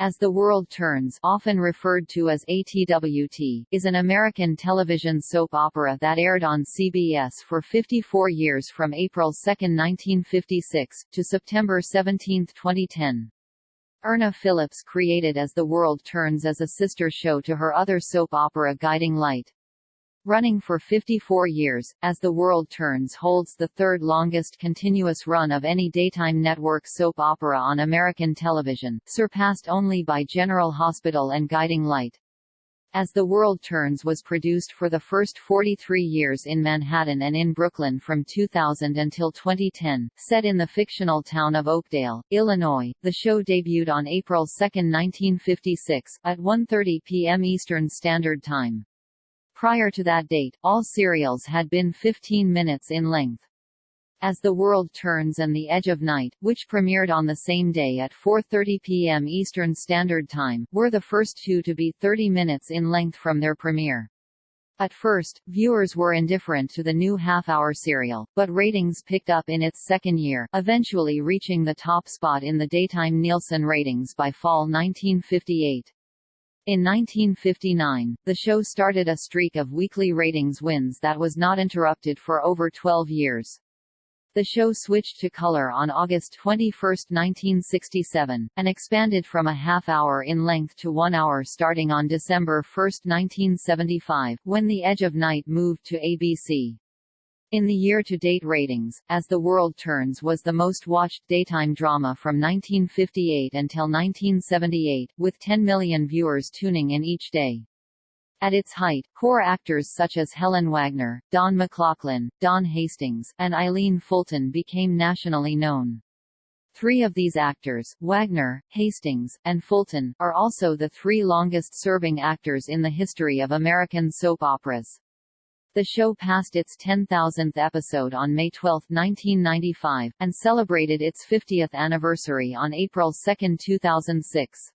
As the World Turns often referred to as ATWT, is an American television soap opera that aired on CBS for 54 years from April 2, 1956, to September 17, 2010. Erna Phillips created As the World Turns as a sister show to her other soap opera Guiding Light. Running for 54 years, As the World Turns holds the third longest continuous run of any daytime network soap opera on American television, surpassed only by General Hospital and Guiding Light. As the World Turns was produced for the first 43 years in Manhattan and in Brooklyn from 2000 until 2010, set in the fictional town of Oakdale, Illinois, the show debuted on April 2, 1956, at 1.30 p.m. Eastern Standard Time. Prior to that date, all serials had been 15 minutes in length. As the World Turns and The Edge of Night, which premiered on the same day at 4.30 p.m. Eastern Standard Time, were the first two to be 30 minutes in length from their premiere. At first, viewers were indifferent to the new half-hour serial, but ratings picked up in its second year, eventually reaching the top spot in the daytime Nielsen ratings by fall 1958. In 1959, the show started a streak of weekly ratings wins that was not interrupted for over 12 years. The show switched to color on August 21, 1967, and expanded from a half hour in length to one hour starting on December 1, 1975, when The Edge of Night moved to ABC. In the year-to-date ratings, As the World Turns was the most-watched daytime drama from 1958 until 1978, with 10 million viewers tuning in each day. At its height, core actors such as Helen Wagner, Don McLaughlin, Don Hastings, and Eileen Fulton became nationally known. Three of these actors, Wagner, Hastings, and Fulton, are also the three longest-serving actors in the history of American soap operas. The show passed its 10,000th episode on May 12, 1995, and celebrated its 50th anniversary on April 2, 2006.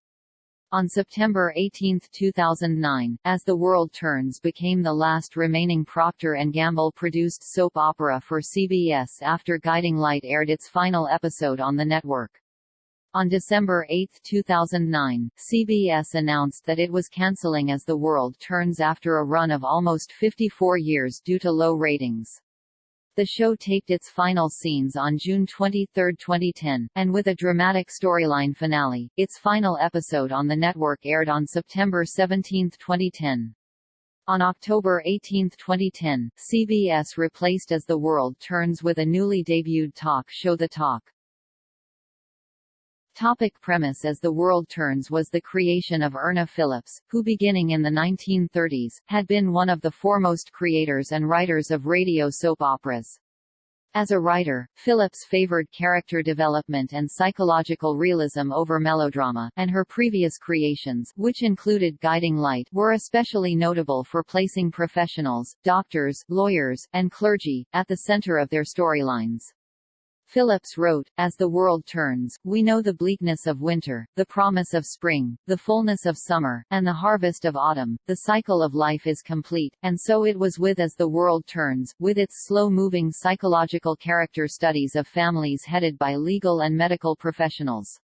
On September 18, 2009, As the World Turns became the last remaining Procter & Gamble-produced soap opera for CBS after Guiding Light aired its final episode on the network. On December 8, 2009, CBS announced that it was canceling As the World Turns after a run of almost 54 years due to low ratings. The show taped its final scenes on June 23, 2010, and with a dramatic storyline finale, its final episode on the network aired on September 17, 2010. On October 18, 2010, CBS replaced As the World Turns with a newly debuted talk show The Talk. Topic premise As the World Turns was the creation of Erna Phillips, who beginning in the 1930s, had been one of the foremost creators and writers of radio soap operas. As a writer, Phillips favored character development and psychological realism over melodrama, and her previous creations which included Guiding Light were especially notable for placing professionals, doctors, lawyers, and clergy, at the center of their storylines. Phillips wrote, As the world turns, we know the bleakness of winter, the promise of spring, the fullness of summer, and the harvest of autumn. The cycle of life is complete, and so it was with As the World Turns, with its slow-moving psychological character studies of families headed by legal and medical professionals.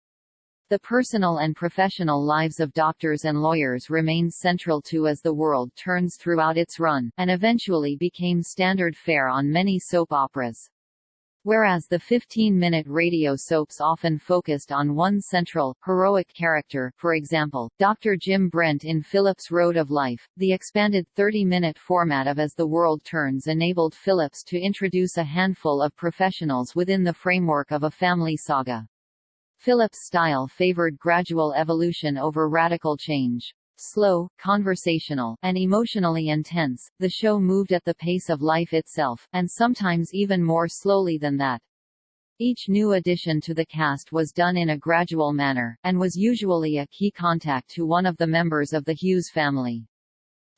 The personal and professional lives of doctors and lawyers remained central to As the World Turns throughout its run, and eventually became standard fare on many soap operas. Whereas the 15-minute radio soaps often focused on one central, heroic character for example, Dr. Jim Brent in Phillips' Road of Life, the expanded 30-minute format of As the World Turns enabled Phillips to introduce a handful of professionals within the framework of a family saga. Phillips' style favored gradual evolution over radical change. Slow, conversational, and emotionally intense, the show moved at the pace of life itself, and sometimes even more slowly than that. Each new addition to the cast was done in a gradual manner, and was usually a key contact to one of the members of the Hughes family.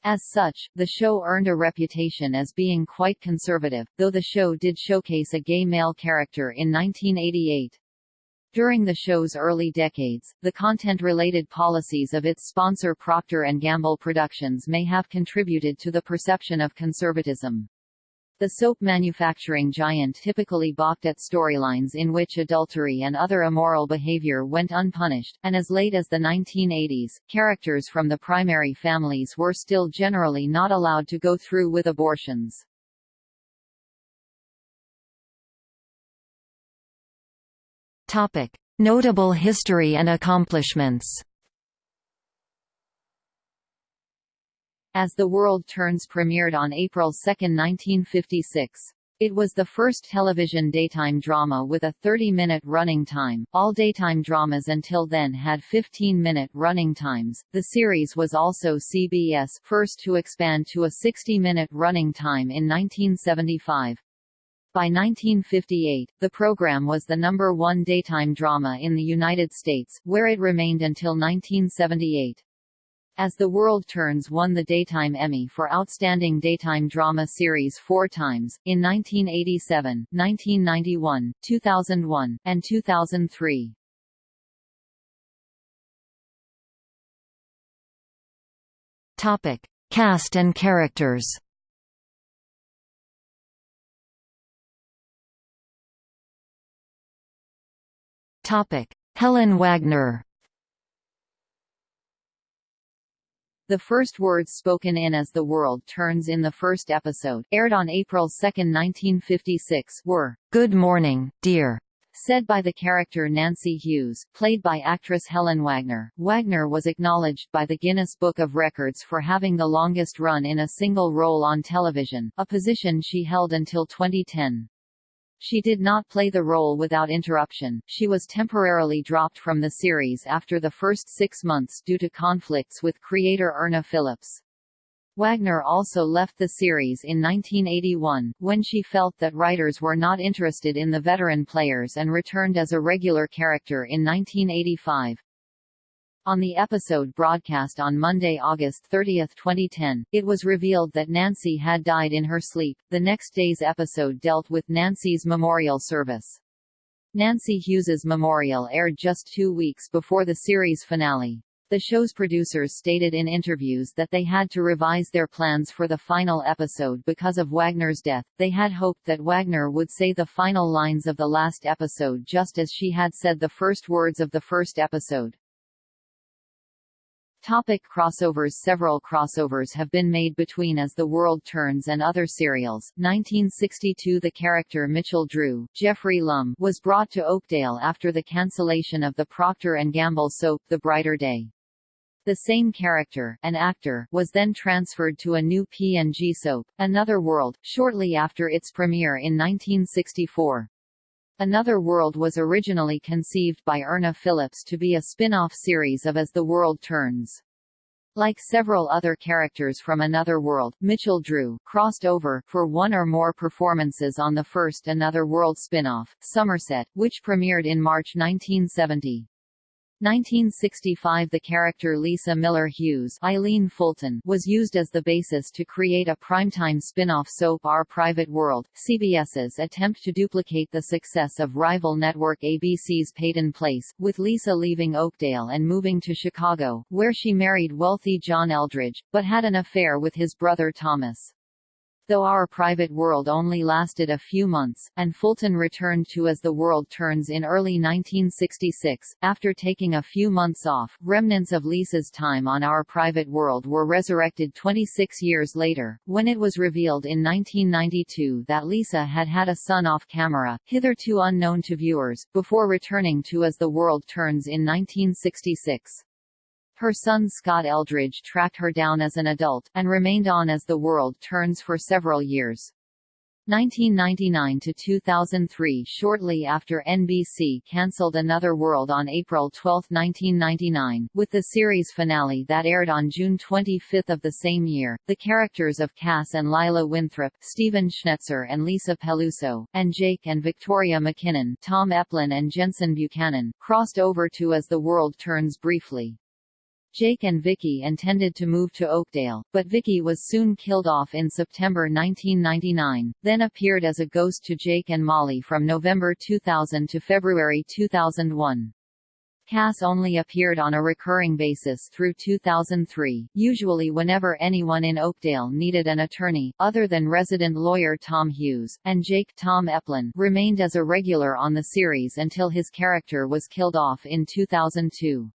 As such, the show earned a reputation as being quite conservative, though the show did showcase a gay male character in 1988. During the show's early decades, the content-related policies of its sponsor Procter & Gamble Productions may have contributed to the perception of conservatism. The soap manufacturing giant typically balked at storylines in which adultery and other immoral behavior went unpunished, and as late as the 1980s, characters from the primary families were still generally not allowed to go through with abortions. Notable history and accomplishments. As the World Turns premiered on April 2, 1956. It was the first television daytime drama with a 30-minute running time. All daytime dramas until then had 15-minute running times. The series was also CBS first to expand to a 60-minute running time in 1975. By 1958, the program was the number one daytime drama in the United States, where it remained until 1978. As the World Turns won the Daytime Emmy for Outstanding Daytime Drama Series four times, in 1987, 1991, 2001, and 2003. Topic. Cast and characters Helen Wagner. The first words spoken in As the World Turns in the first episode, aired on April 2, 1956, were, "Good morning, dear." Said by the character Nancy Hughes, played by actress Helen Wagner. Wagner was acknowledged by the Guinness Book of Records for having the longest run in a single role on television, a position she held until 2010. She did not play the role without interruption, she was temporarily dropped from the series after the first six months due to conflicts with creator Erna Phillips. Wagner also left the series in 1981, when she felt that writers were not interested in the veteran players and returned as a regular character in 1985. On the episode broadcast on Monday, August 30, 2010, it was revealed that Nancy had died in her sleep. The next day's episode dealt with Nancy's memorial service. Nancy Hughes's memorial aired just two weeks before the series finale. The show's producers stated in interviews that they had to revise their plans for the final episode because of Wagner's death. They had hoped that Wagner would say the final lines of the last episode just as she had said the first words of the first episode. Topic crossovers Several crossovers have been made between As the World Turns and other serials. 1962 The character Mitchell Drew, Geoffrey Lumb, was brought to Oakdale after the cancellation of the Procter & Gamble soap The Brighter Day. The same character, an actor, was then transferred to a new P&G soap, Another World, shortly after its premiere in 1964. Another World was originally conceived by Erna Phillips to be a spin-off series of As the World Turns. Like several other characters from Another World, Mitchell Drew crossed over for one or more performances on the first Another World spin-off, Somerset, which premiered in March 1970. 1965 The character Lisa Miller Hughes Eileen Fulton was used as the basis to create a primetime spin-off soap Our Private World, CBS's attempt to duplicate the success of rival network ABC's Peyton Place, with Lisa leaving Oakdale and moving to Chicago, where she married wealthy John Eldridge, but had an affair with his brother Thomas though Our Private World only lasted a few months, and Fulton returned to As the World Turns in early 1966. After taking a few months off, remnants of Lisa's time on Our Private World were resurrected 26 years later, when it was revealed in 1992 that Lisa had had a son off camera, hitherto unknown to viewers, before returning to As the World Turns in 1966. Her son Scott Eldridge tracked her down as an adult, and remained on as the world turns for several years. 1999 to 2003 Shortly after NBC cancelled Another World on April 12, 1999, with the series finale that aired on June 25 of the same year, the characters of Cass and Lila Winthrop, Stephen Schnetzer and Lisa Peluso, and Jake and Victoria McKinnon Tom Eplin and Jensen Buchanan, crossed over to As the World Turns briefly. Jake and Vicky intended to move to Oakdale, but Vicky was soon killed off in September 1999, then appeared as a ghost to Jake and Molly from November 2000 to February 2001. Cass only appeared on a recurring basis through 2003, usually whenever anyone in Oakdale needed an attorney, other than resident lawyer Tom Hughes, and Jake Tom Eplin remained as a regular on the series until his character was killed off in 2002.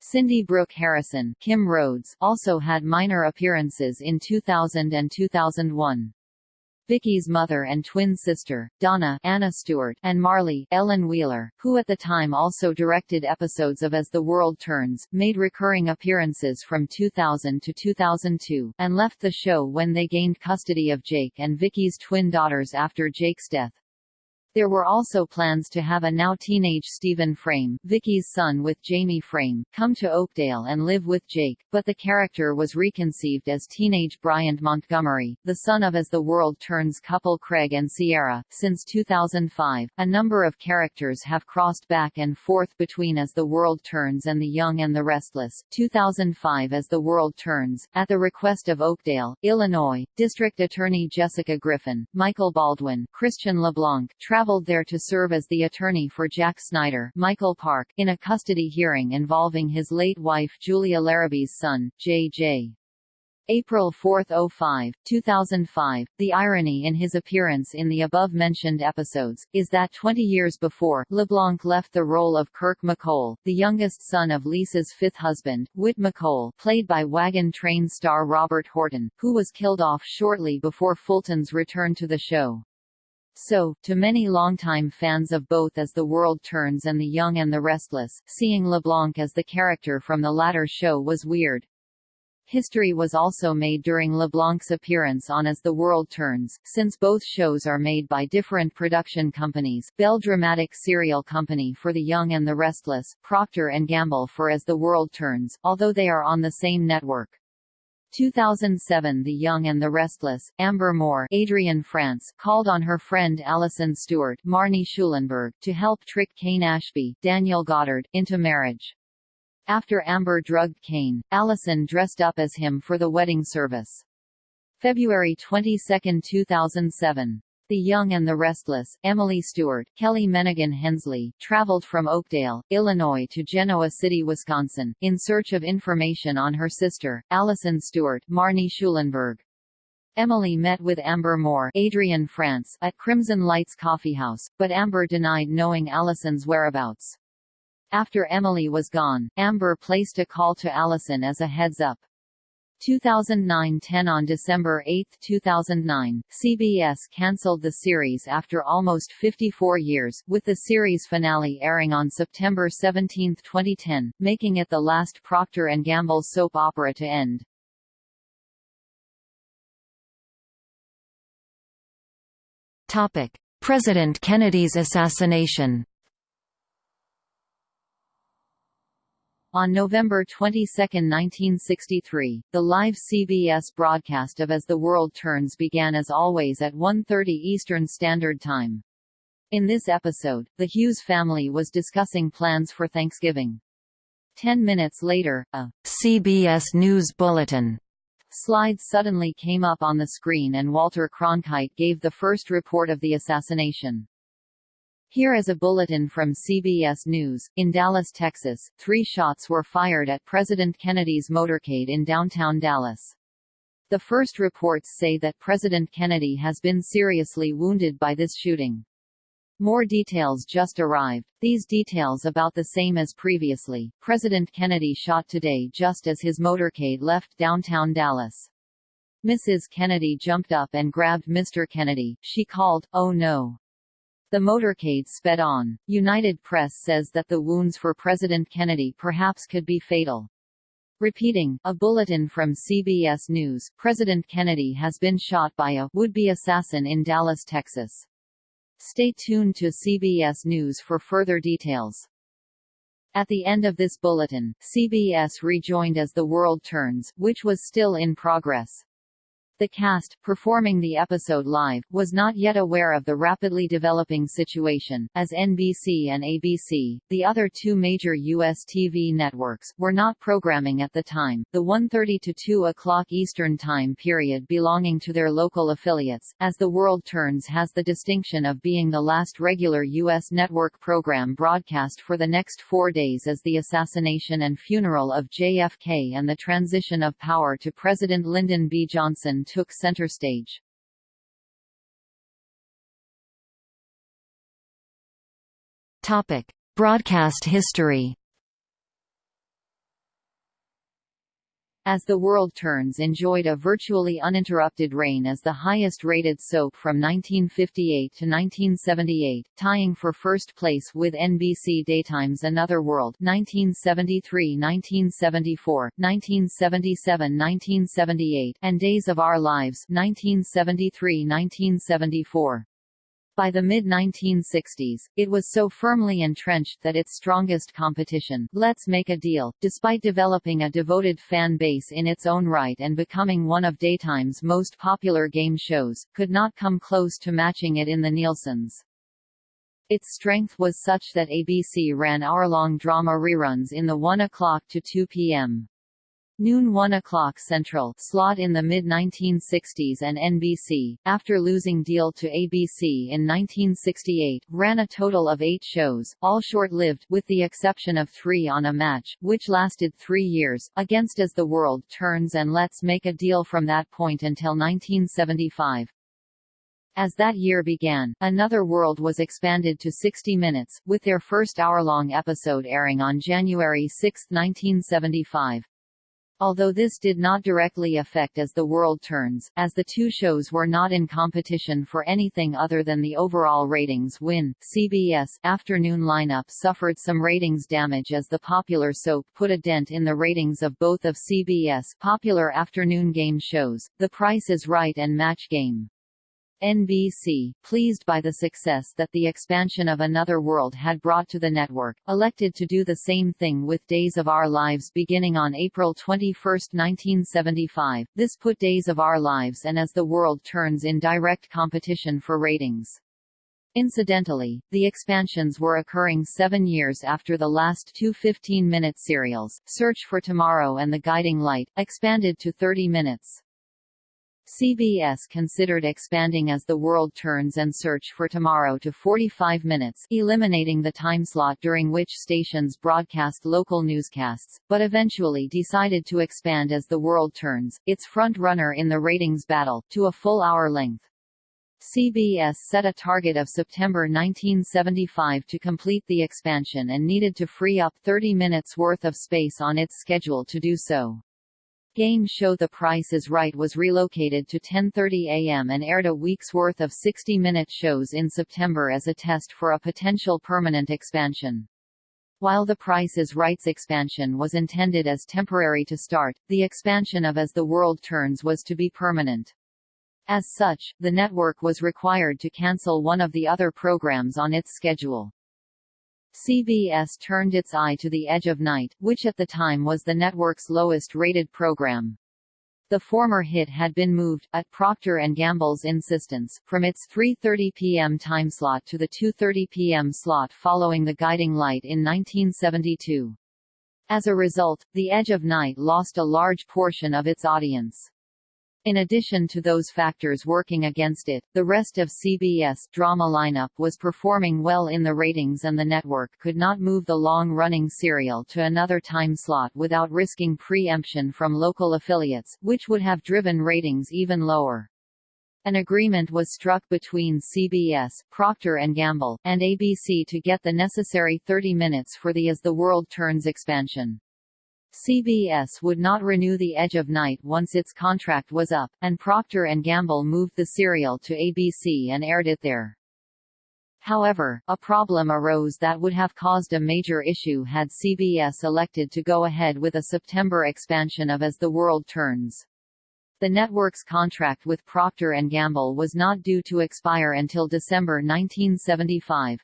Cindy Brooke Harrison Kim Rhodes also had minor appearances in 2000 and 2001. Vicky's mother and twin sister, Donna Anna Stuart, and Marley Ellen Wheeler, who at the time also directed episodes of As the World Turns, made recurring appearances from 2000 to 2002, and left the show when they gained custody of Jake and Vicky's twin daughters after Jake's death. There were also plans to have a now teenage Stephen Frame, Vicky's son with Jamie Frame, come to Oakdale and live with Jake, but the character was reconceived as teenage Bryant Montgomery, the son of As the World Turns couple Craig and Sierra. Since 2005, a number of characters have crossed back and forth between As the World Turns and The Young and the Restless. 2005 As the World Turns, at the request of Oakdale, Illinois, District Attorney Jessica Griffin, Michael Baldwin, Christian LeBlanc, traveled traveled there to serve as the attorney for Jack Snyder Michael Park in a custody hearing involving his late wife Julia Larrabee's son, J.J. April 4, 05, 2005. The irony in his appearance in the above-mentioned episodes, is that 20 years before, LeBlanc left the role of Kirk McColl, the youngest son of Lisa's fifth husband, Whit McColl played by Wagon Train star Robert Horton, who was killed off shortly before Fulton's return to the show. So, to many longtime fans of both As the World Turns and The Young and the Restless, seeing LeBlanc as the character from the latter show was weird. History was also made during LeBlanc's appearance on As the World Turns, since both shows are made by different production companies, Bell Dramatic Serial Company for The Young and the Restless, Procter & Gamble for As the World Turns, although they are on the same network. 2007 The Young and the Restless, Amber Moore Adrienne Frantz called on her friend Alison Stewart Marnie Schulenburg to help trick Kane Ashby Daniel Goddard, into marriage. After Amber drugged Kane, Alison dressed up as him for the wedding service. February 22, 2007 the Young and the Restless, Emily Stewart, Kelley Menighan Hensley, traveled from Oakdale, Illinois to Genoa City, Wisconsin, in search of information on her sister, Allison Stewart Marnie Schulenburg. Emily met with Amber Moore Adrienne Frantz at Crimson Lights Coffeehouse, but Amber denied knowing Allison's whereabouts. After Emily was gone, Amber placed a call to Allison as a heads-up. 2009-10 On December 8, 2009, CBS cancelled the series after almost 54 years, with the series finale airing on September 17, 2010, making it the last Procter & Gamble soap opera to end. Topic: President Kennedy's assassination On November 22, 1963, the live CBS broadcast of As the World Turns began as always at 1.30 Eastern Standard Time. In this episode, the Hughes family was discussing plans for Thanksgiving. Ten minutes later, a CBS News Bulletin slide suddenly came up on the screen and Walter Cronkite gave the first report of the assassination. Here is a bulletin from CBS News. In Dallas, Texas, three shots were fired at President Kennedy's motorcade in downtown Dallas. The first reports say that President Kennedy has been seriously wounded by this shooting. More details just arrived, these details about the same as previously. President Kennedy shot today just as his motorcade left downtown Dallas. Mrs. Kennedy jumped up and grabbed Mr. Kennedy, she called, oh no. The motorcade sped on. United Press says that the wounds for President Kennedy perhaps could be fatal. Repeating, a bulletin from CBS News, President Kennedy has been shot by a would-be assassin in Dallas, Texas. Stay tuned to CBS News for further details. At the end of this bulletin, CBS rejoined As the World Turns, which was still in progress. The cast, performing the episode live, was not yet aware of the rapidly developing situation, as NBC and ABC, the other two major U.S. TV networks, were not programming at the time, the 1.30 to 2 o'clock Eastern Time period belonging to their local affiliates, as The World Turns has the distinction of being the last regular U.S. network program broadcast for the next four days as the assassination and funeral of JFK and the transition of power to President Lyndon B. Johnson took center stage. Topic: Broadcast history. As the World Turns enjoyed a virtually uninterrupted reign as the highest-rated soap from 1958 to 1978, tying for first place with NBC Daytime's Another World 1973-1974, 1977-1978, and Days of Our Lives 1973-1974. By the mid-1960s, it was so firmly entrenched that its strongest competition, Let's Make a Deal, despite developing a devoted fan base in its own right and becoming one of daytime's most popular game shows, could not come close to matching it in the Nielsen's. Its strength was such that ABC ran hour-long drama reruns in the 1 o'clock to 2 p.m noon 1 o'clock Central slot in the mid-1960s and NBC, after losing deal to ABC in 1968, ran a total of eight shows, all short-lived with the exception of three on a match, which lasted three years, against As the World Turns and Let's Make a Deal from that point until 1975. As that year began, Another World was expanded to 60 minutes, with their first hour-long episode airing on January 6, 1975. Although this did not directly affect As the World Turns, as the two shows were not in competition for anything other than the overall ratings win, CBS afternoon lineup suffered some ratings damage as the popular soap put a dent in the ratings of both of CBS popular afternoon game shows, The Price is Right and Match Game. NBC, pleased by the success that the expansion of Another World had brought to the network, elected to do the same thing with Days of Our Lives beginning on April 21, 1975. This put Days of Our Lives and As the World Turns in direct competition for ratings. Incidentally, the expansions were occurring seven years after the last two 15-minute serials, Search for Tomorrow and The Guiding Light, expanded to 30 minutes. CBS considered expanding As the World Turns and Search for Tomorrow to 45 minutes eliminating the timeslot during which stations broadcast local newscasts, but eventually decided to expand As the World Turns, its front-runner in the ratings battle, to a full hour length. CBS set a target of September 1975 to complete the expansion and needed to free up 30 minutes worth of space on its schedule to do so game show The Price is Right was relocated to 10.30 a.m. and aired a week's worth of 60-minute shows in September as a test for a potential permanent expansion. While The Price is Right's expansion was intended as temporary to start, the expansion of As the World Turns was to be permanent. As such, the network was required to cancel one of the other programs on its schedule. CBS turned its eye to The Edge of Night, which at the time was the network's lowest-rated program. The former hit had been moved, at Procter & Gamble's insistence, from its 3.30 p.m. timeslot to the 2.30 p.m. slot following The Guiding Light in 1972. As a result, The Edge of Night lost a large portion of its audience. In addition to those factors working against it, the rest of CBS drama lineup was performing well in the ratings and the network could not move the long-running serial to another time slot without risking preemption from local affiliates, which would have driven ratings even lower. An agreement was struck between CBS, Procter & Gamble, and ABC to get the necessary 30 minutes for the As the World Turns expansion. CBS would not renew The Edge of Night once its contract was up, and Procter & Gamble moved the serial to ABC and aired it there. However, a problem arose that would have caused a major issue had CBS elected to go ahead with a September expansion of As the World Turns. The network's contract with Procter & Gamble was not due to expire until December 1975.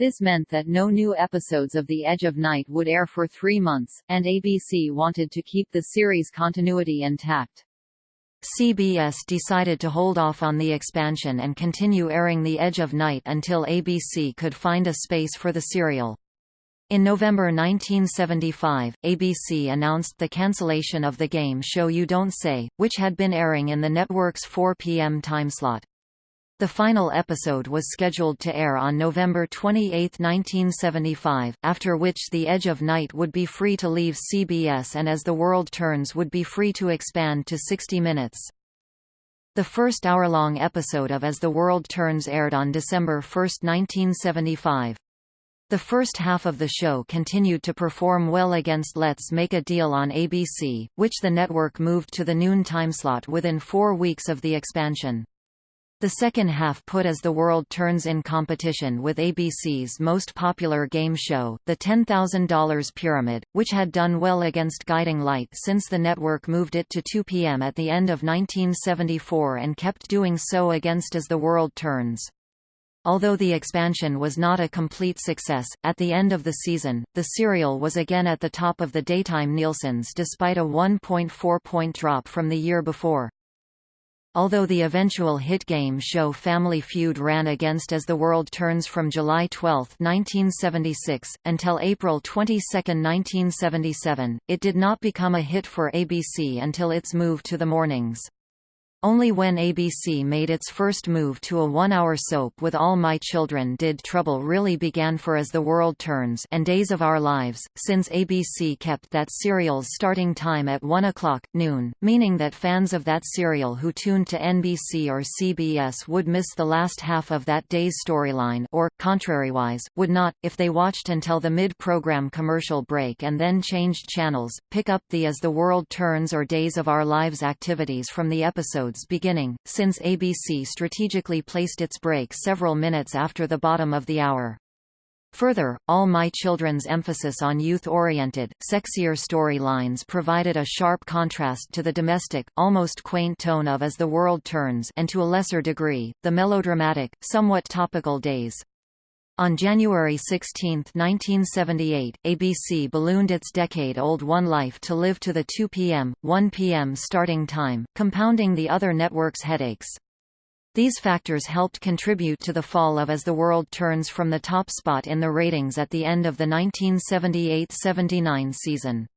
This meant that no new episodes of The Edge of Night would air for three months, and ABC wanted to keep the series continuity intact. CBS decided to hold off on the expansion and continue airing The Edge of Night until ABC could find a space for the serial. In November 1975, ABC announced the cancellation of the game show You Don't Say, which had been airing in the network's 4 p.m. timeslot. The final episode was scheduled to air on November 28, 1975, after which The Edge of Night would be free to leave CBS and As the World Turns would be free to expand to 60 minutes. The first hour-long episode of As the World Turns aired on December 1, 1975. The first half of the show continued to perform well against Let's Make a Deal on ABC, which the network moved to the noon timeslot within four weeks of the expansion. The second half put As the World Turns in competition with ABC's most popular game show, The $10,000 Pyramid, which had done well against Guiding Light since the network moved it to 2 p.m. at the end of 1974 and kept doing so against As the World Turns. Although the expansion was not a complete success, at the end of the season, the serial was again at the top of the daytime Nielsen's despite a 1.4-point drop from the year before. Although the eventual hit game show Family Feud ran against As the World Turns from July 12, 1976, until April 22, 1977, it did not become a hit for ABC until its move to the mornings. Only when ABC made its first move to a one-hour soap with All My Children did trouble really began for As the World Turns and Days of Our Lives, since ABC kept that serial's starting time at 1 o'clock, noon, meaning that fans of that serial who tuned to NBC or CBS would miss the last half of that day's storyline or, contrariwise, would not, if they watched until the mid-program commercial break and then changed channels, pick up the As the World Turns or Days of Our Lives activities from the episode beginning, since ABC strategically placed its break several minutes after the bottom of the hour. Further, All My Children's emphasis on youth-oriented, sexier storylines provided a sharp contrast to the domestic, almost quaint tone of As the World Turns and to a lesser degree, the melodramatic, somewhat topical days. On January 16, 1978, ABC ballooned its decade-old One Life to live to the 2 p.m., 1 p.m. starting time, compounding the other network's headaches. These factors helped contribute to the fall of As the World Turns from the top spot in the ratings at the end of the 1978–79 season.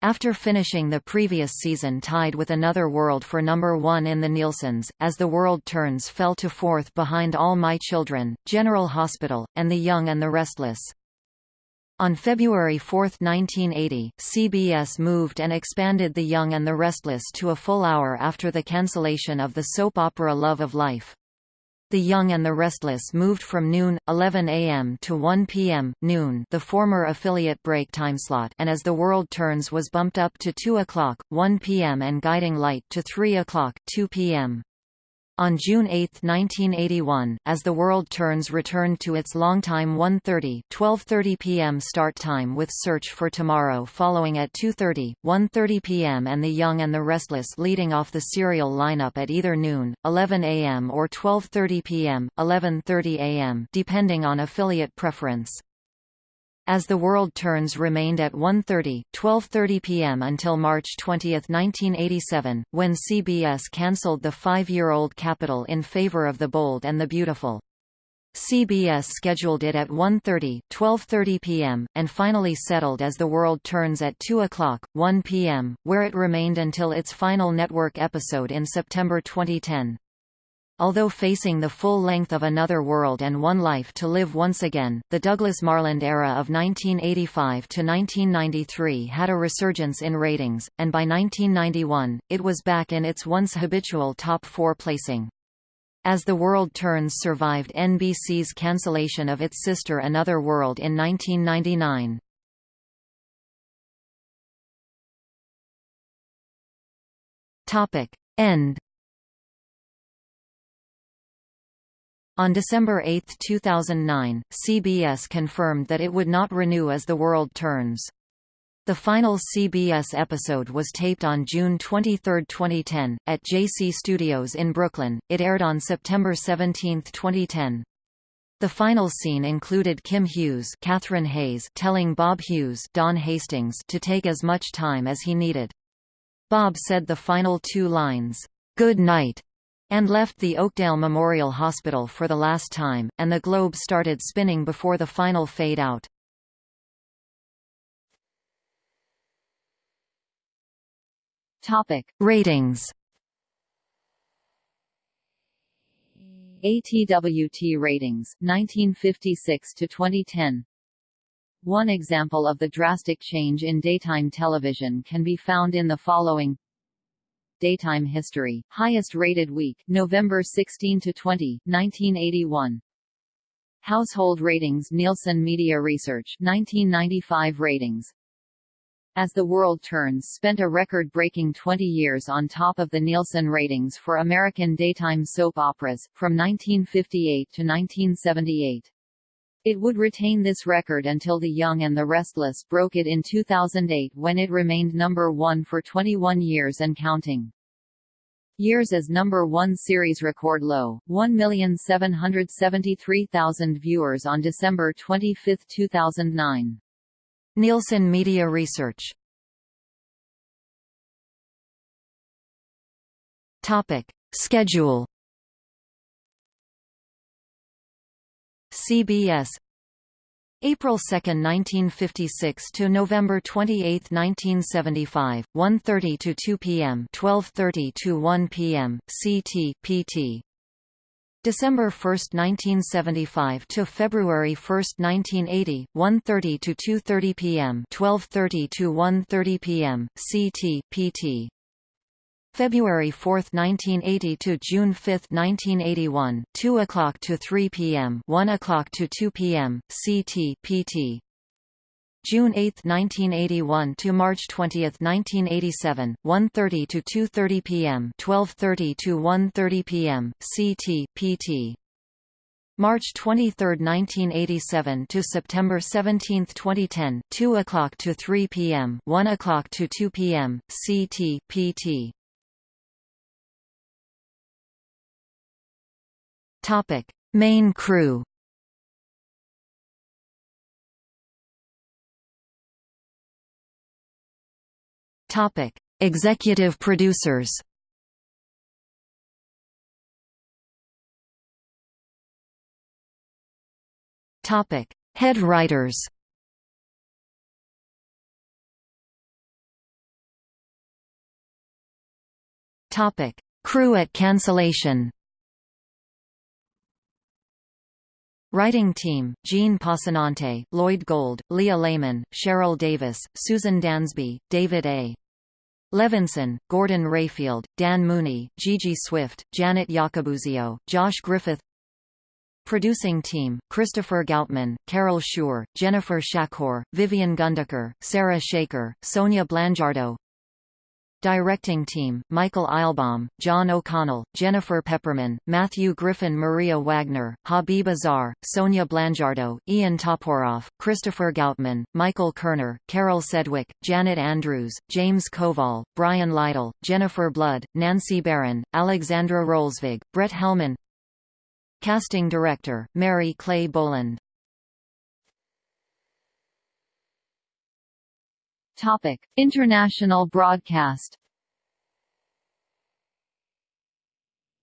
After finishing the previous season tied with Another World for number one in the Nielsen's, As the World Turns fell to fourth behind All My Children, General Hospital, and The Young and the Restless. On February 4, 1980, CBS moved and expanded The Young and the Restless to a full hour after the cancellation of the soap opera Love of Life. The Young and the Restless moved from noon, 11 a.m. to 1 p.m. noon the former affiliate break timeslot and As the World Turns was bumped up to 2 o'clock, 1 p.m. and Guiding Light to 3 o'clock, 2 p.m. On June 8, 1981, as the world turns returned to its longtime 1.30 12.30 p.m. start time with Search for Tomorrow following at 2.30, 1.30 p.m. and The Young and the Restless leading off the serial lineup at either noon, 11 a.m. or 12.30 p.m., 11.30 a.m. depending on affiliate preference. As the World Turns remained at 1.30, 12.30 p.m. until March 20, 1987, when CBS cancelled the five-year-old Capitol in favor of The Bold and the Beautiful. CBS scheduled it at 1.30, 12.30 p.m., and finally settled as The World Turns at 2 o'clock, 1 p.m., where it remained until its final network episode in September 2010. Although facing the full length of Another World and One Life to Live once again, the Douglas Marland era of 1985 to 1993 had a resurgence in ratings, and by 1991, it was back in its once habitual top four placing. As the World Turns survived NBC's cancellation of its sister Another World in 1999. Topic. End On December 8, 2009, CBS confirmed that it would not renew As the World Turns. The final CBS episode was taped on June 23, 2010, at JC Studios in Brooklyn. It aired on September 17, 2010. The final scene included Kim Hughes Kathryn Hays telling Bob Hughes Don Hastings to take as much time as he needed. Bob said the final two lines, "'Good night' and left the Oakdale Memorial Hospital for the last time, and the globe started spinning before the final fade-out. Topic. Ratings ATWT ratings, 1956 to 2010 One example of the drastic change in daytime television can be found in the following Daytime history, highest rated week, November 16 to 20, 1981. Household ratings Nielsen Media Research 1995 ratings as the World Turns spent a record-breaking 20 years on top of the Nielsen ratings for American daytime soap operas, from 1958 to 1978. It would retain this record until The Young and the Restless broke it in 2008 when it remained number one for 21 years and counting. Years as number one series record low, 1,773,000 viewers on December 25, 2009. Nielsen Media Research Topic. Schedule CBS April 2, 1956 to November 28, 1975, 1:30 to 2 p.m., 12:30 to 1 p.m. CT PT. December 1, 1975 to February 1, 1980, 1:30 to 2:30 p.m., 12:30 to 1:30 p.m. CT PT. February 4, 1980 to June 5, 1981, 2 o'clock to 3 p.m., 1 o'clock to 2 p.m. CT PT. June 8, 1981 to March 20, 1987, 1:30 to 2:30 p.m., 12:30 to 1:30 p.m. CT PT. March 23, 1987 to September 17, 2010, 2 o'clock to 3 p.m., 1 o'clock to 2 p.m. CT PT. Topic: Main crew Topic: Executive producers. Topic: Head writers. Topic: Crew at cancellation. Writing team, Jean Passanante, Lloyd Gold, Leah Laiman, Cheryl Davis, Susan Dansby, David A. Levinson, Gordon Rayfield, Dan Mooney, Gigi Swift, Janet Yacobuzio, Josh Griffith Producing team, Christopher Goutman, Carol Schur, Jennifer Shakor, Vivian Gundaker, Sarah Shaker, Sonia Blangiardo Directing team, Michael Eilbaum, John O'Connell, Jennifer Pepperman, Matthew Griffin Maria Wagner, Habib Azar, Sonia Blangiardo, Ian Toporoff, Christopher Goutman, Michael Kerner, Carol Sedgwick, Janet Andrews, James Koval, Brian Lytle, Jennifer Blood, Nancy Barron, Alexandra Rolsvig, Brett Hellman. Casting Director, Mary Clay Boland Topic: International broadcast.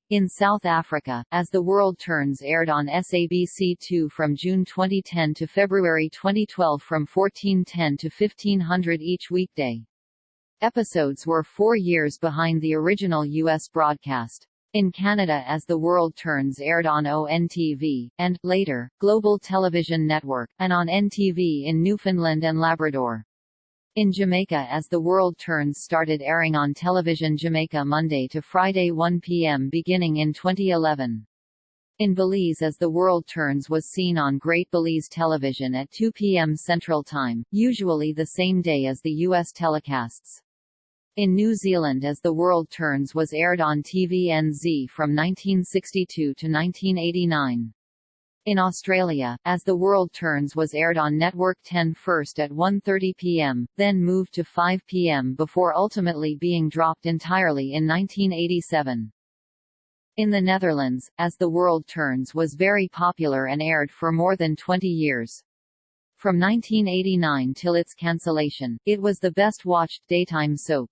In South Africa, As the World Turns aired on SABC2 from June 2010 to February 2012 from 1410 to 1500 each weekday. Episodes were four years behind the original U.S. broadcast. In Canada As the World Turns aired on ONTV, and, later, Global Television Network, and on NTV in Newfoundland and Labrador. In Jamaica As the World Turns started airing on Television Jamaica Monday to Friday 1 p.m. beginning in 2011. In Belize As the World Turns was seen on Great Belize Television at 2 p.m. Central Time, usually the same day as the U.S. telecasts. In New Zealand As the World Turns was aired on TVNZ from 1962 to 1989. In Australia, As the World Turns was aired on Network 10 first at 1.30 pm, then moved to 5 pm before ultimately being dropped entirely in 1987. In the Netherlands, As the World Turns was very popular and aired for more than 20 years. From 1989 till its cancellation, it was the best-watched daytime soap.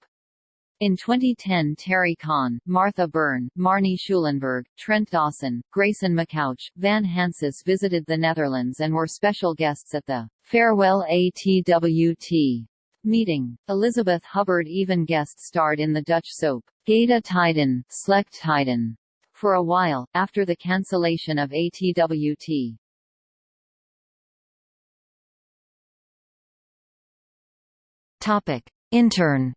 In 2010 Terri Conn, Martha Byrne, Marnie Schulenburg, Trent Dawson, Grayson McCouch, Van Hansis visited the Netherlands and were special guests at the Farewell ATWT meeting. Elizabeth Hubbard even guest starred in the Dutch soap, Goede Tijden, Slechte Tijden, for a while, after the cancellation of ATWT. Topic. Intern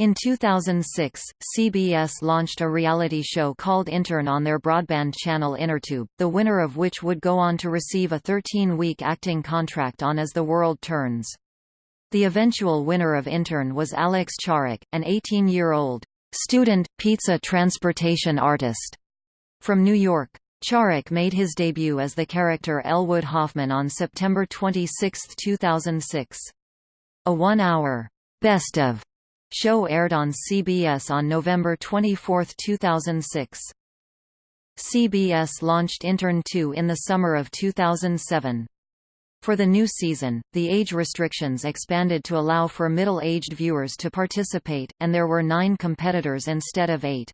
In 2006, CBS launched a reality show called Intern on their broadband channel Innertube, the winner of which would go on to receive a 13-week acting contract on As the World Turns. The eventual winner of Intern was Alex Charek, an 18-year-old student, pizza transportation artist from New York. Charek made his debut as the character Elwood Hoffman on September 26, 2006. A one-hour best of Show aired on CBS on November 24, 2006. CBS launched InTurn 2 in the summer of 2007. For the new season, the age restrictions expanded to allow for middle-aged viewers to participate, and there were nine competitors instead of eight.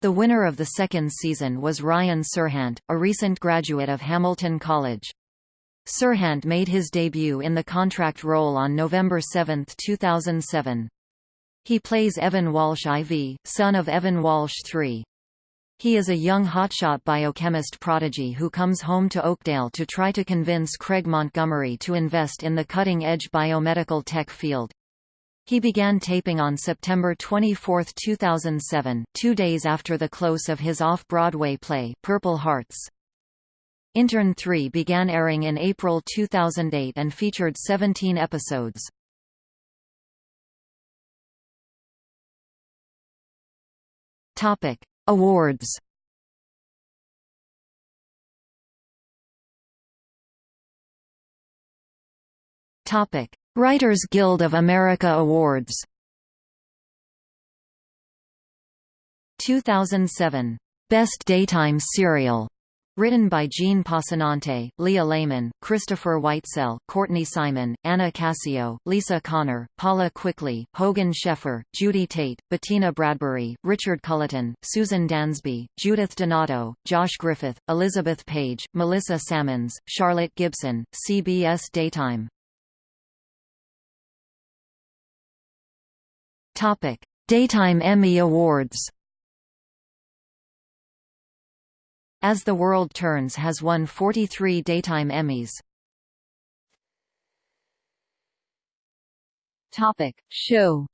The winner of the second season was Ryan Serhant, a recent graduate of Hamilton College. Serhant made his debut in the contract role on November 7, 2007. He plays Evan Walsh IV, son of Evan Walsh III. He is a young hotshot biochemist prodigy who comes home to Oakdale to try to convince Craig Montgomery to invest in the cutting-edge biomedical tech field. He began taping on September 24, 2007, two days after the close of his off-Broadway play, Purple Hearts. InTurn 3 began airing in April 2008 and featured 17 episodes. Topic: Awards. Topic: Writers Guild of America Awards. 2007 Best Daytime Serial Written by Jean Passanante, Leah Laiman, Christopher Whitesell, Courtney Simon, Anna Cascio, Lisa Connor, Paula Cwikly, Hogan Sheffer, Judy Tate, Bettina Bradbury, Richard Culleton, Susan Dansby, Judith Donato, Josh Griffith, Elizabeth Page, Melissa Salmons, Charlotte Gibson, CBS Daytime. Daytime Emmy Awards As the World Turns has won 43 Daytime Emmys. Topic. Show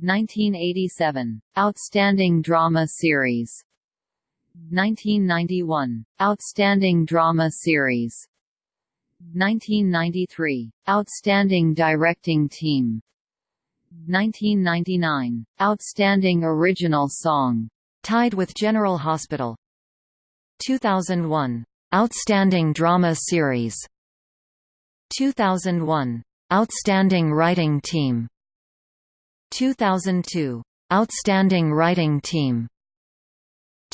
1987. Outstanding Drama Series 1991. Outstanding Drama Series 1993. Outstanding Directing Team 1999. Outstanding Original Song Tied with General Hospital 2001. Outstanding Drama Series 2001. Outstanding Writing Team 2002. Outstanding Writing Team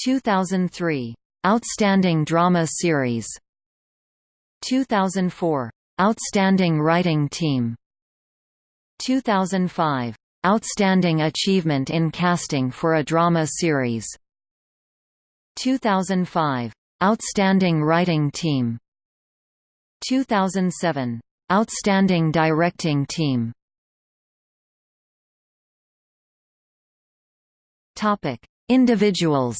2003. Outstanding Drama Series 2004. Outstanding Writing Team 2005. Outstanding Achievement in Casting for a Drama Series 2005. Outstanding Writing Team 2007. Outstanding Directing Team Topic: Individuals.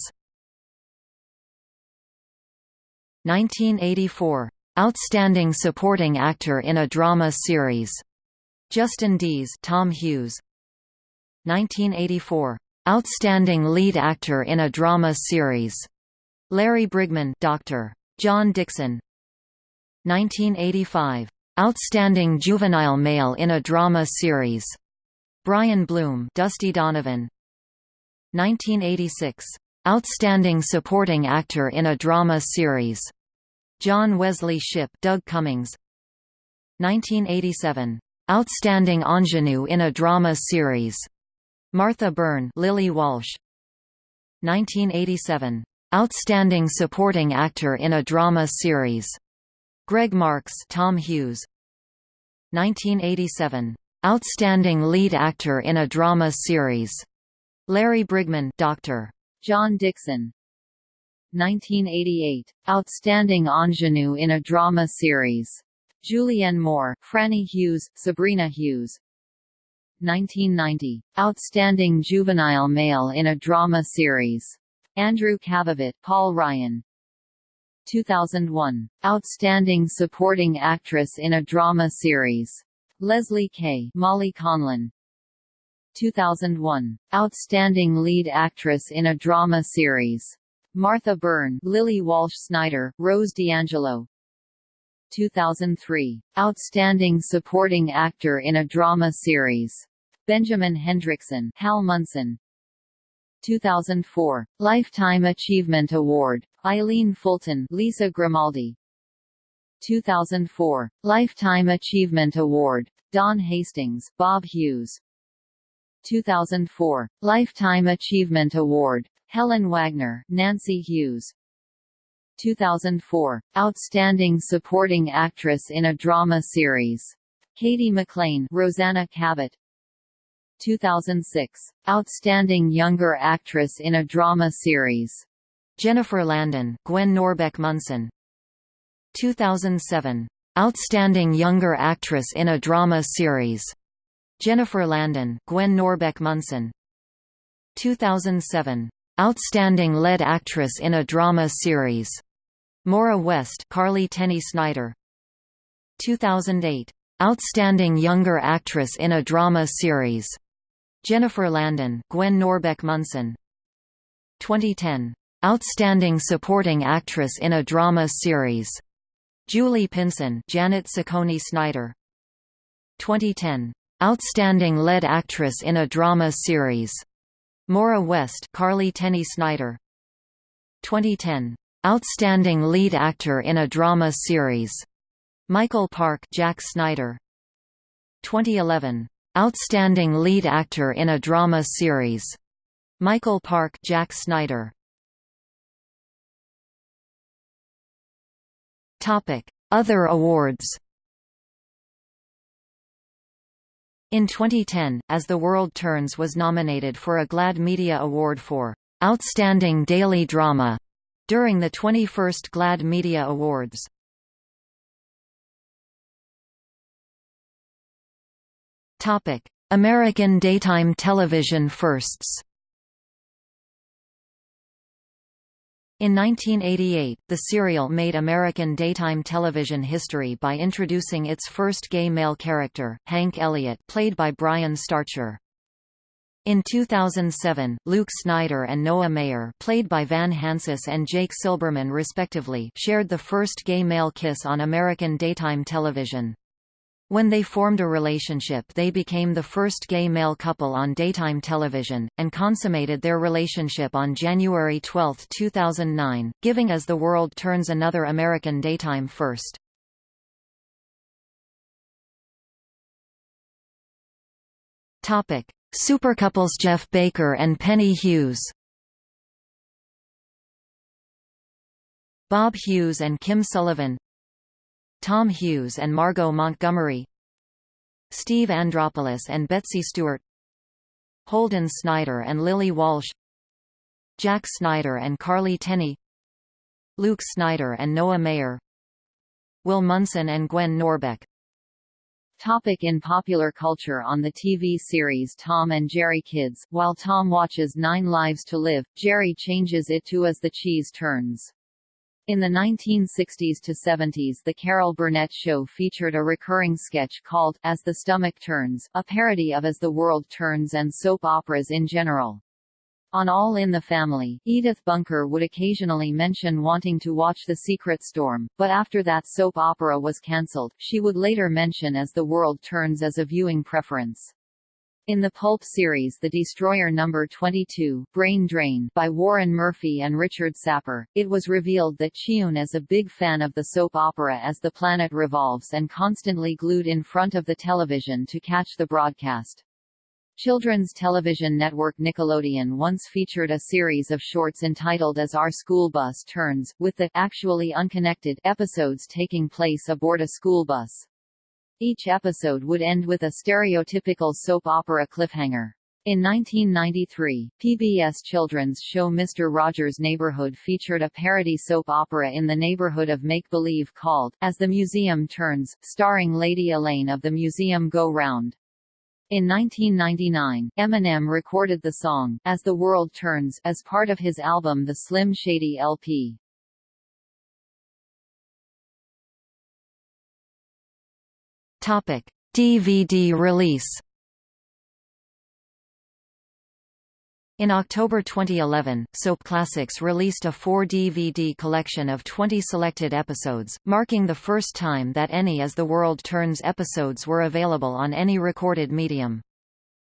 1984. Outstanding Supporting Actor in a Drama Series. Justin Deas, Tom Hughes, 1984. Outstanding Lead Actor in a Drama Series. Larry Bryggman Dr. John Dixon 1985. Outstanding Juvenile Male in a Drama Series. Brian Bloom Dusty Donovan 1986. Outstanding Supporting Actor in a Drama Series. John Wesley Shipp Doug Cummings 1987. Outstanding Ingenue in a Drama Series. Martha Byrne Lily Walsh 1987 Outstanding Supporting Actor in a Drama Series Gregg Marx Tom Hughes 1987. Outstanding lead actor in a drama series. Larry Bryggman, Dr. John Dixon 1988. Outstanding ingenue in a drama series. Julianne Moore, Franny Hughes, Sabrina Hughes. 1990. Outstanding juvenile male in a drama series. Andrew Kavovit, Paul Ryan. 2001. Outstanding supporting actress in a drama series. Lesli Kay Molly Conlan. 2001. Outstanding lead actress in a drama series. Martha Byrne, Lily Walsh Snyder, Rose D'Angelo. 2003. Outstanding supporting actor in a drama series. Benjamin Hendrickson, Hal Munson. 2004. Lifetime Achievement Award. Eileen Fulton, Lisa Grimaldi. 2004. Lifetime Achievement Award. Don Hastings, Bob Hughes. 2004. Lifetime Achievement Award. Helen Wagner, Nancy Hughes. 2004. Outstanding Supporting Actress in a Drama Series. Cady McClain, Rosanna Cabot. 2006. Outstanding Younger Actress in a Drama Series. Jennifer Landon, Gwen Norbeck Munson. 2007. Outstanding Younger Actress in a Drama Series. Jennifer Landon, Gwen Norbeck Munson. 2007. Outstanding Lead Actress in a Drama Series. Maura West, Carly Tenney Snyder. 2008. Outstanding Younger Actress in a Drama Series. Jennifer Landon, Gwen Norbeck Munson. 2010. Outstanding Supporting Actress in a Drama Series. Julie Pinson, Janet Saccone Snyder. 2010. Outstanding Lead Actress in a Drama Series. Maura West, Carly Tenney Snyder. 2010. Outstanding Lead Actor in a Drama Series. Michael Park, Jack Snyder. 2011. Outstanding Lead Actor in a Drama Series. Michael Park, Jack Snyder. Topic: Other awards. In 2010, As the World Turns was nominated for a GLAAD Media Award for Outstanding Daily Drama during the 21st GLAAD Media Awards. Topic: American daytime television firsts. In 1988, the serial made American daytime television history by introducing its first gay male character, Hank Elliott played by Brian Starcher. In 2007, Luke Snyder and Noah Mayer played by Van Hansis and Jake Silberman respectively shared the first gay male kiss on American daytime television. When they formed a relationship they became the first gay male couple on daytime television, and consummated their relationship on January 12, 2009, giving As the World Turns another American daytime first. Supercouples Jeff Baker and Penny Hughes Bob Hughes and Kim Sullivan Tom Hughes and Margot Montgomery Steve Andropoulos and Betsy Stewart Holden Snyder and Lily Walsh Jack Snyder and Carly Tenney Luke Snyder and Noah Mayer Will Munson and Gwen Norbeck Topic in popular culture On the TV series Tom and Jerry Kids, while Tom watches Nine Lives to Live, Jerry changes it to As the Cheese Turns. In the 1960s to 70s the Carol Burnett Show featured a recurring sketch called, As the Stomach Turns, a parody of As the World Turns and soap operas in general. On All in the Family, Edith Bunker would occasionally mention wanting to watch The Secret Storm, but after that soap opera was cancelled, she would later mention As the World Turns as a viewing preference. In the pulp series The Destroyer No. 22, Brain Drain by Warren Murphy and Richard Sapir, it was revealed that Chiun is a big fan of the soap opera as the planet revolves and constantly glued in front of the television to catch the broadcast. Children's television network Nickelodeon once featured a series of shorts entitled As Our School Bus Turns, with the actually unconnected episodes taking place aboard a school bus. Each episode would end with a stereotypical soap opera cliffhanger. In 1993, PBS children's show Mr. Rogers' Neighborhood featured a parody soap opera in the neighborhood of make-believe called, As the Museum Turns, starring Lady Elaine of the Museum Go Round. In 1999, Eminem recorded the song, As the World Turns, as part of his album The Slim Shady LP. Topic. DVD release In October 2011, Soap Classics released a 4-DVD collection of 20 selected episodes, marking the first time that any As the World Turns episodes were available on any recorded medium.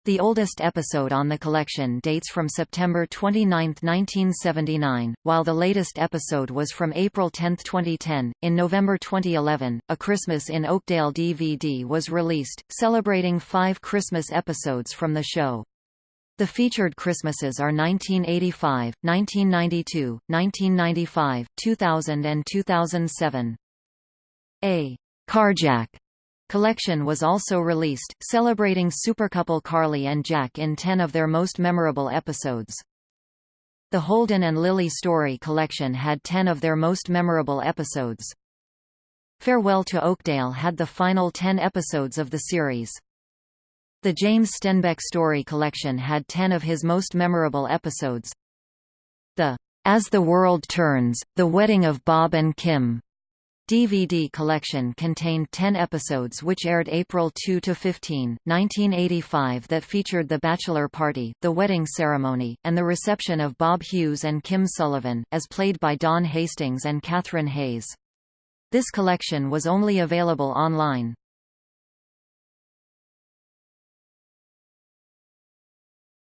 The oldest episode on the collection dates from September 29, 1979, while the latest episode was from April 10, 2010. In November 2011, A Christmas in Oakdale DVD was released, celebrating five Christmas episodes from the show. The featured Christmases are 1985, 1992, 1995, 2000 and 2007. A Carjack collection was also released, celebrating supercouple Carly and Jack in 10 of their most memorable episodes. The Holden and Lily Story collection had 10 of their most memorable episodes. Farewell to Oakdale had the final 10 episodes of the series. The James Stenbeck Story collection had ten of his most memorable episodes. The As the World Turns, The Wedding of Bob and Kim DVD collection contained 10 episodes which aired April 2–15, 1985 that featured the bachelor party, the wedding ceremony, and the reception of Bob Hughes and Kim Sullivan, as played by Don Hastings and Kathryn Hays. This collection was only available online.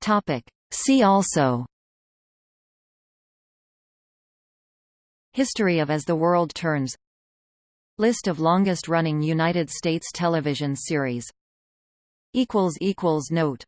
Topic. See also History of As the World Turns List of longest-running United States television series. Note